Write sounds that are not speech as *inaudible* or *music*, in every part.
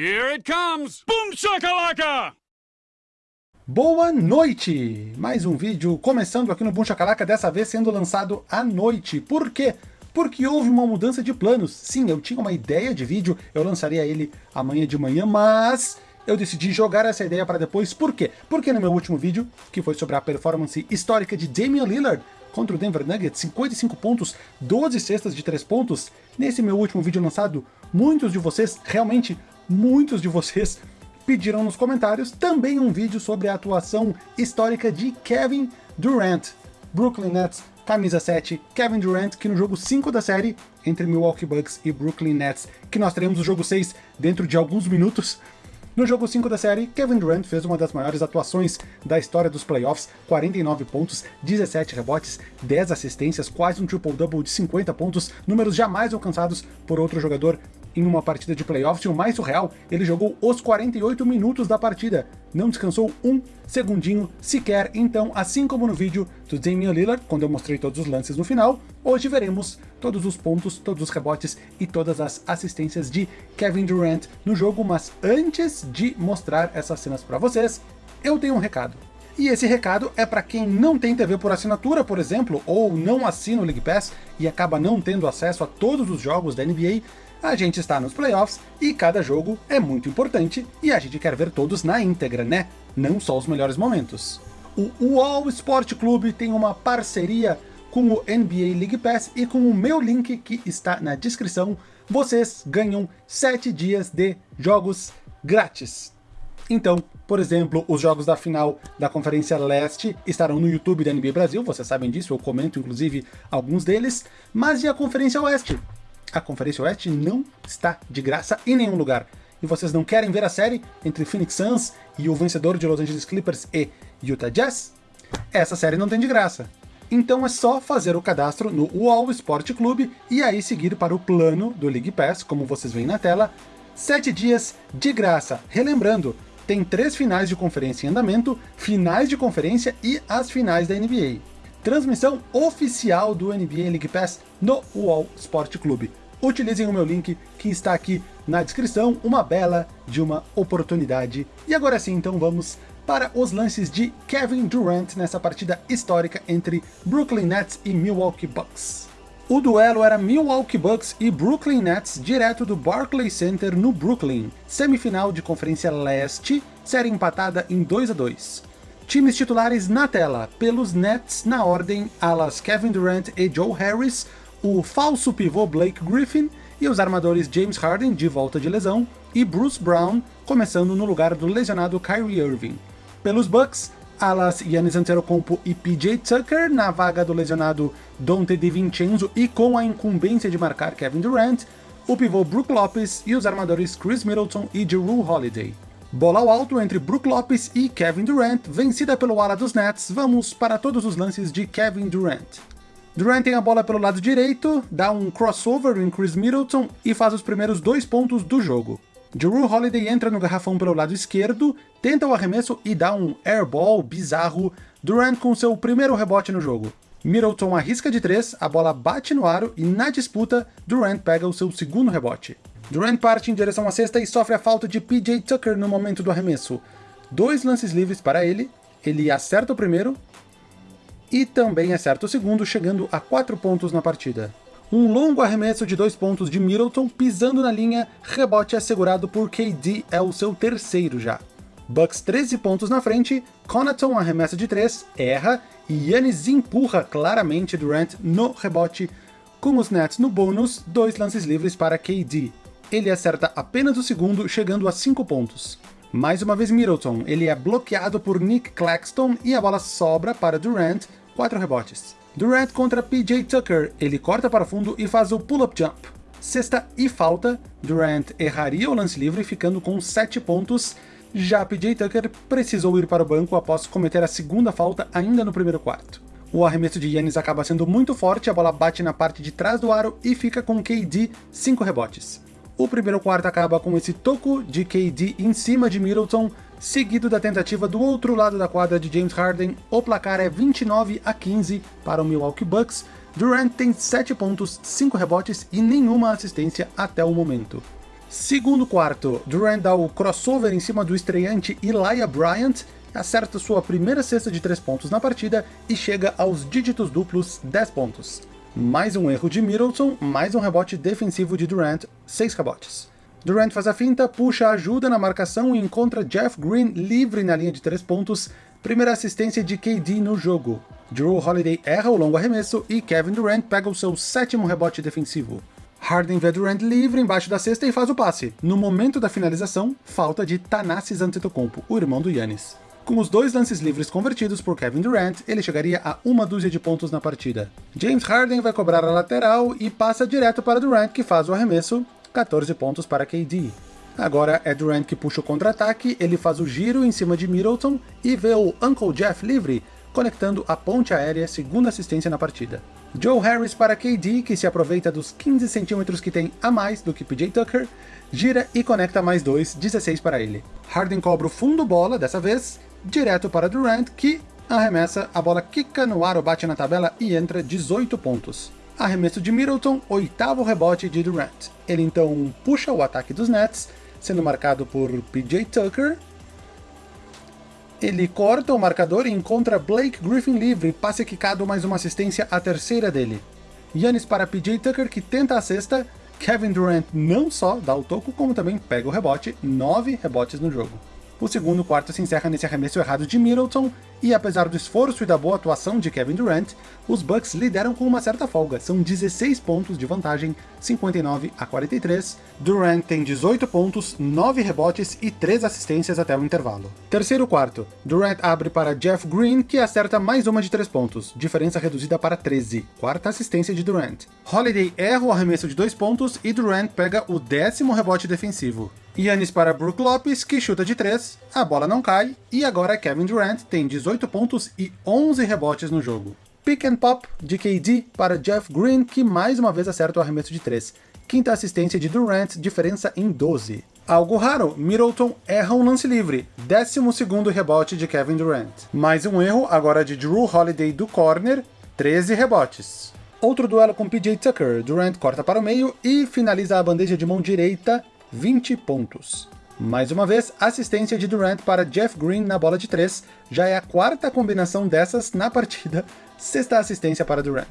Here it comes! Boom shakalaka! Boa noite! Mais um vídeo começando aqui no Boom Shakalaka, dessa vez sendo lançado à noite. Por quê? Porque houve uma mudança de planos. Sim, eu tinha uma ideia de vídeo, eu lançaria ele amanhã de manhã, mas eu decidi jogar essa ideia para depois. Por quê? Porque no meu último vídeo, que foi sobre a performance histórica de Damian Lillard contra o Denver Nuggets, 55 pontos, 12 cestas de 3 pontos, nesse meu último vídeo lançado, muitos de vocês, realmente muitos de vocês, pediram nos comentários também um vídeo sobre a atuação histórica de Kevin Durant, Brooklyn Nets, camisa 7, Kevin Durant, que no jogo 5 da série, entre Milwaukee Bucks e Brooklyn Nets, que nós teremos o jogo 6 dentro de alguns minutos, no jogo 5 da série, Kevin Durant fez uma das maiores atuações da história dos playoffs, 49 pontos, 17 rebotes, 10 assistências, quase um triple-double de 50 pontos, números jamais alcançados por outro jogador em uma partida de playoffs, o mais surreal, ele jogou os 48 minutos da partida, não descansou um segundinho sequer, então assim como no vídeo do Damian Lillard, quando eu mostrei todos os lances no final, hoje veremos todos os pontos, todos os rebotes e todas as assistências de Kevin Durant no jogo, mas antes de mostrar essas cenas para vocês, eu tenho um recado. E esse recado é para quem não tem TV por assinatura, por exemplo, ou não assina o League Pass e acaba não tendo acesso a todos os jogos da NBA, a gente está nos playoffs e cada jogo é muito importante e a gente quer ver todos na íntegra, né? Não só os melhores momentos. O UOL Sport Clube tem uma parceria com o NBA League Pass e com o meu link que está na descrição, vocês ganham 7 dias de jogos grátis. Então, por exemplo, os jogos da final da Conferência Leste estarão no YouTube da NBA Brasil, vocês sabem disso, eu comento inclusive alguns deles, mas e a Conferência Oeste? A Conferência Oeste não está de graça em nenhum lugar. E vocês não querem ver a série entre Phoenix Suns e o vencedor de Los Angeles Clippers e Utah Jazz? Essa série não tem de graça. Então é só fazer o cadastro no UOL Sport Clube e aí seguir para o plano do League Pass, como vocês veem na tela, 7 dias de graça. Relembrando, tem três finais de conferência em andamento, finais de conferência e as finais da NBA transmissão oficial do NBA League Pass no UOL Sport Clube. Utilizem o meu link que está aqui na descrição, uma bela de uma oportunidade. E agora sim, então vamos para os lances de Kevin Durant nessa partida histórica entre Brooklyn Nets e Milwaukee Bucks. O duelo era Milwaukee Bucks e Brooklyn Nets direto do Barclays Center no Brooklyn, semifinal de Conferência Leste, série empatada em 2 a 2. Times titulares na tela, pelos Nets na ordem alas Kevin Durant e Joe Harris, o falso pivô Blake Griffin e os armadores James Harden de volta de lesão e Bruce Brown começando no lugar do lesionado Kyrie Irving. Pelos Bucks, alas Giannis Antetokounmpo e PJ Tucker na vaga do lesionado Dante DiVincenzo e com a incumbência de marcar Kevin Durant, o pivô Brook Lopes e os armadores Chris Middleton e Drew Holiday. Bola ao alto entre Brook Lopes e Kevin Durant, vencida pelo ala dos Nets, vamos para todos os lances de Kevin Durant. Durant tem a bola pelo lado direito, dá um crossover em Chris Middleton e faz os primeiros dois pontos do jogo. Drew Holiday entra no garrafão pelo lado esquerdo, tenta o arremesso e dá um airball bizarro, Durant com seu primeiro rebote no jogo. Middleton arrisca de três, a bola bate no aro e na disputa, Durant pega o seu segundo rebote. Durant parte em direção à cesta e sofre a falta de PJ Tucker no momento do arremesso. Dois lances livres para ele, ele acerta o primeiro e também acerta o segundo, chegando a 4 pontos na partida. Um longo arremesso de dois pontos de Middleton pisando na linha, rebote assegurado por KD é o seu terceiro já. Bucks 13 pontos na frente, Connaughton arremessa de 3, erra, e Yannis empurra claramente Durant no rebote, com os Nets no bônus, dois lances livres para KD ele acerta apenas o segundo, chegando a 5 pontos. Mais uma vez Middleton, ele é bloqueado por Nick Claxton e a bola sobra para Durant, 4 rebotes. Durant contra PJ Tucker, ele corta para fundo e faz o pull-up jump. Sexta e falta, Durant erraria o lance livre ficando com 7 pontos, já PJ Tucker precisou ir para o banco após cometer a segunda falta ainda no primeiro quarto. O arremesso de Yannis acaba sendo muito forte, a bola bate na parte de trás do aro e fica com KD 5 rebotes. O primeiro quarto acaba com esse toco de KD em cima de Middleton, seguido da tentativa do outro lado da quadra de James Harden. O placar é 29 a 15 para o Milwaukee Bucks. Durant tem 7 pontos, 5 rebotes e nenhuma assistência até o momento. Segundo quarto, Durant dá o crossover em cima do estreante Elijah Bryant, acerta sua primeira cesta de 3 pontos na partida e chega aos dígitos duplos 10 pontos. Mais um erro de Middleton, mais um rebote defensivo de Durant, 6 rebotes. Durant faz a finta, puxa ajuda na marcação e encontra Jeff Green livre na linha de 3 pontos, primeira assistência de KD no jogo. Drew Holiday erra o longo arremesso e Kevin Durant pega o seu sétimo rebote defensivo. Harden vê Durant livre embaixo da cesta e faz o passe. No momento da finalização, falta de Thanasis Antetokounmpo, o irmão do Yannis. Com os dois lances livres convertidos por Kevin Durant, ele chegaria a uma dúzia de pontos na partida. James Harden vai cobrar a lateral e passa direto para Durant, que faz o arremesso, 14 pontos para KD. Agora é Durant que puxa o contra-ataque, ele faz o giro em cima de Middleton e vê o Uncle Jeff livre, conectando a ponte aérea, segunda assistência na partida. Joe Harris para KD, que se aproveita dos 15 centímetros que tem a mais do que PJ Tucker, gira e conecta mais dois, 16 para ele. Harden cobra o fundo bola, dessa vez, direto para Durant, que arremessa, a bola quica no aro, bate na tabela e entra 18 pontos. Arremesso de Middleton, oitavo rebote de Durant. Ele então puxa o ataque dos Nets, sendo marcado por PJ Tucker, ele corta o marcador e encontra Blake Griffin livre, passe quicado mais uma assistência, a terceira dele. Yannis para PJ Tucker, que tenta a sexta, Kevin Durant não só dá o toco, como também pega o rebote, nove rebotes no jogo. O segundo quarto se encerra nesse arremesso errado de Middleton, e apesar do esforço e da boa atuação de Kevin Durant, os Bucks lideram com uma certa folga, são 16 pontos de vantagem, 59 a 43. Durant tem 18 pontos, 9 rebotes e 3 assistências até o intervalo. Terceiro quarto, Durant abre para Jeff Green, que acerta mais uma de 3 pontos, diferença reduzida para 13, quarta assistência de Durant. Holiday erra o arremesso de 2 pontos e Durant pega o décimo rebote defensivo. Yannis para Brook Lopes, que chuta de 3, a bola não cai, e agora Kevin Durant tem 18 pontos e 11 rebotes no jogo. Pick and pop de KD para Jeff Green, que mais uma vez acerta o arremesso de 3. Quinta assistência de Durant, diferença em 12. Algo raro, Middleton erra um lance livre, 12 rebote de Kevin Durant. Mais um erro, agora de Drew Holiday do corner, 13 rebotes. Outro duelo com PJ Tucker, Durant corta para o meio e finaliza a bandeja de mão direita, 20 pontos. Mais uma vez, assistência de Durant para Jeff Green na bola de 3, já é a quarta combinação dessas na partida, sexta assistência para Durant.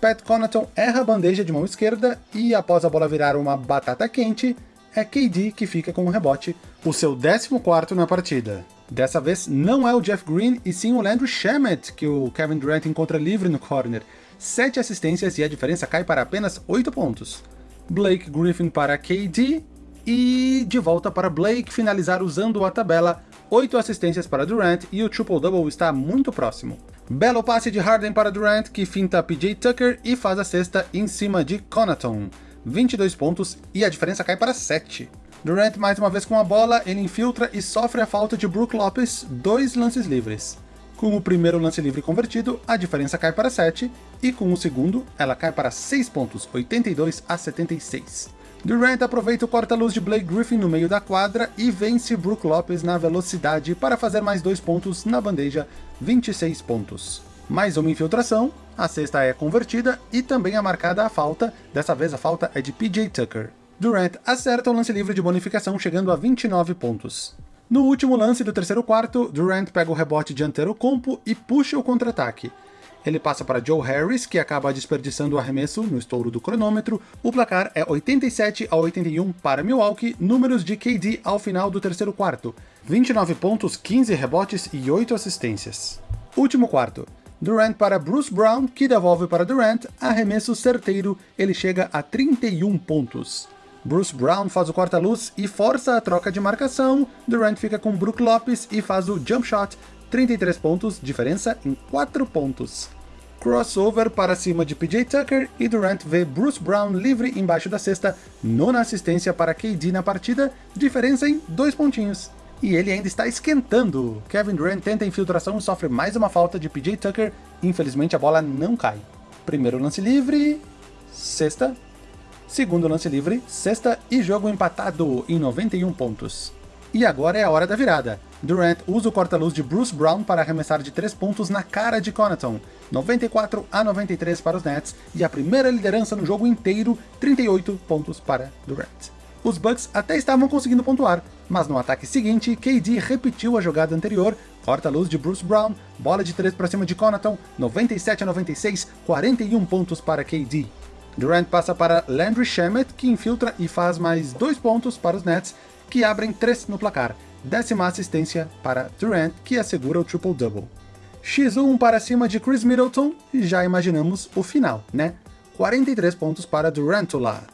Pat Connaughton erra a bandeja de mão esquerda e, após a bola virar uma batata quente, é KD que fica com o rebote, o seu 14º na partida. Dessa vez não é o Jeff Green e sim o Landry Shamet que o Kevin Durant encontra livre no corner. 7 assistências e a diferença cai para apenas 8 pontos. Blake Griffin para KD e de volta para Blake finalizar usando a tabela, 8 assistências para Durant e o triple-double está muito próximo. Belo passe de Harden para Durant, que finta PJ Tucker e faz a cesta em cima de Connaughton. 22 pontos e a diferença cai para 7. Durant mais uma vez com a bola, ele infiltra e sofre a falta de Brook Lopes, dois lances livres. Com o primeiro lance livre convertido, a diferença cai para 7, e com o segundo, ela cai para 6 pontos, 82 a 76. Durant aproveita o corta-luz de Blake Griffin no meio da quadra e vence Brook Lopes na velocidade para fazer mais dois pontos na bandeja, 26 pontos. Mais uma infiltração, a cesta é convertida e também é marcada a falta, dessa vez a falta é de PJ Tucker. Durant acerta o lance livre de bonificação chegando a 29 pontos. No último lance do terceiro quarto, Durant pega o rebote dianteiro compo e puxa o contra-ataque. Ele passa para Joe Harris, que acaba desperdiçando o arremesso no estouro do cronômetro. O placar é 87 a 81 para Milwaukee, números de KD ao final do terceiro quarto. 29 pontos, 15 rebotes e 8 assistências. Último quarto. Durant para Bruce Brown, que devolve para Durant, arremesso certeiro, ele chega a 31 pontos. Bruce Brown faz o corta-luz e força a troca de marcação, Durant fica com Brook Lopes e faz o jump shot, 33 pontos, diferença em 4 pontos. Crossover para cima de PJ Tucker e Durant vê Bruce Brown livre embaixo da cesta, nona assistência para KD na partida, diferença em 2 pontinhos. E ele ainda está esquentando. Kevin Durant tenta a infiltração e sofre mais uma falta de PJ Tucker, infelizmente a bola não cai. Primeiro lance livre, sexta. Segundo lance livre, sexta e jogo empatado em 91 pontos. E agora é a hora da virada. Durant usa o corta-luz de Bruce Brown para arremessar de 3 pontos na cara de Connaughton, 94 a 93 para os Nets, e a primeira liderança no jogo inteiro, 38 pontos para Durant. Os Bucks até estavam conseguindo pontuar, mas no ataque seguinte, KD repetiu a jogada anterior, corta a luz de Bruce Brown, bola de 3 para cima de Connaughton, 97 a 96, 41 pontos para KD. Durant passa para Landry Shamet, que infiltra e faz mais 2 pontos para os Nets, que abrem 3 no placar. Décima assistência para Durant, que assegura o triple-double. X1 para cima de Chris Middleton, e já imaginamos o final, né? 43 pontos para Durantula.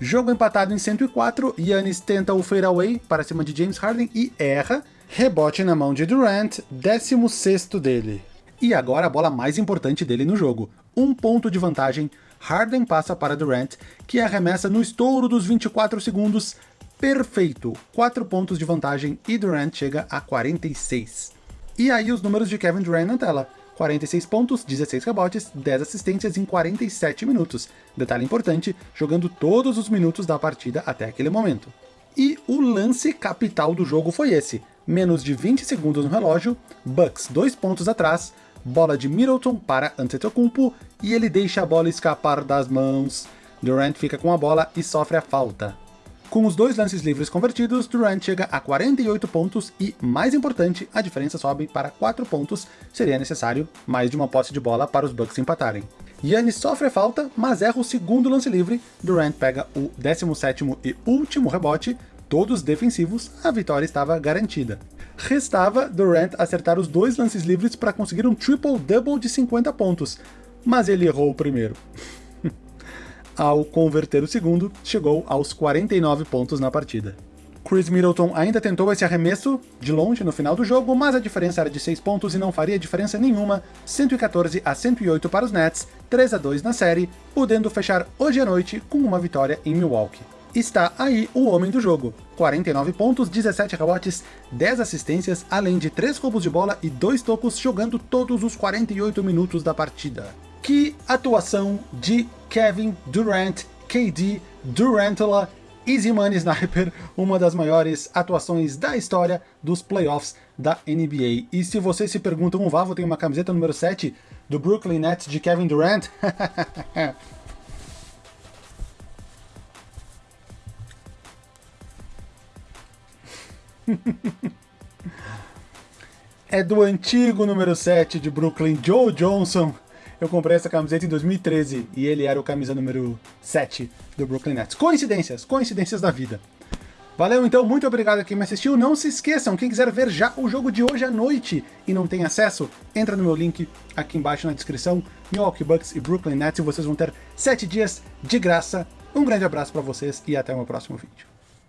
Jogo empatado em 104, Yannis tenta o fadeaway para cima de James Harden e erra, rebote na mão de Durant, 16º dele. E agora a bola mais importante dele no jogo, um ponto de vantagem, Harden passa para Durant, que arremessa no estouro dos 24 segundos, perfeito, 4 pontos de vantagem e Durant chega a 46. E aí os números de Kevin Durant na tela. 46 pontos, 16 rebotes, 10 assistências em 47 minutos. Detalhe importante, jogando todos os minutos da partida até aquele momento. E o lance capital do jogo foi esse. Menos de 20 segundos no relógio, Bucks 2 pontos atrás, bola de Middleton para Antetokounmpo e ele deixa a bola escapar das mãos. Durant fica com a bola e sofre a falta. Com os dois lances livres convertidos, Durant chega a 48 pontos e, mais importante, a diferença sobe para 4 pontos, seria necessário mais de uma posse de bola para os Bucks empatarem. Yannis sofre a falta, mas erra o segundo lance livre, Durant pega o 17º e último rebote, todos defensivos, a vitória estava garantida. Restava Durant acertar os dois lances livres para conseguir um triple-double de 50 pontos, mas ele errou o primeiro ao converter o segundo, chegou aos 49 pontos na partida. Chris Middleton ainda tentou esse arremesso de longe no final do jogo, mas a diferença era de 6 pontos e não faria diferença nenhuma, 114 a 108 para os Nets, 3 a 2 na série, podendo fechar hoje à noite com uma vitória em Milwaukee. Está aí o homem do jogo, 49 pontos, 17 rebotes, 10 assistências, além de 3 roubos de bola e 2 tocos jogando todos os 48 minutos da partida. Que atuação de Kevin Durant, KD, Durantula, Easy Money Sniper, uma das maiores atuações da história dos playoffs da NBA. E se vocês se perguntam, o Vavo tem uma camiseta número 7 do Brooklyn Nets de Kevin Durant? *laughs* é do antigo número 7 de Brooklyn, Joe Johnson. Eu comprei essa camiseta em 2013 e ele era o camisa número 7 do Brooklyn Nets. Coincidências, coincidências da vida. Valeu então, muito obrigado a quem me assistiu. Não se esqueçam, quem quiser ver já o jogo de hoje à noite e não tem acesso, entra no meu link aqui embaixo na descrição, Milwaukee Bucks e Brooklyn Nets, e vocês vão ter 7 dias de graça. Um grande abraço para vocês e até o meu próximo vídeo.